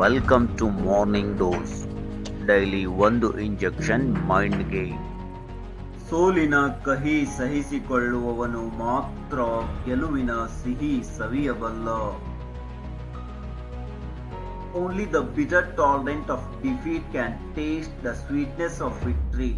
Welcome to morning dose daily ಒಂದು injection ಮೈಂಡ್ಗೆ ಸೋಲಿನ ಕಹಿ ಸಹಿಸಿಕೊಳ್ಳುವವನು ಮಾತ್ರ ಗೆಲುವಿನ ಸಿಹಿ ಸವಿಯಬಲ್ಲ. Only the bitter tolerant of defeat can taste the sweetness of victory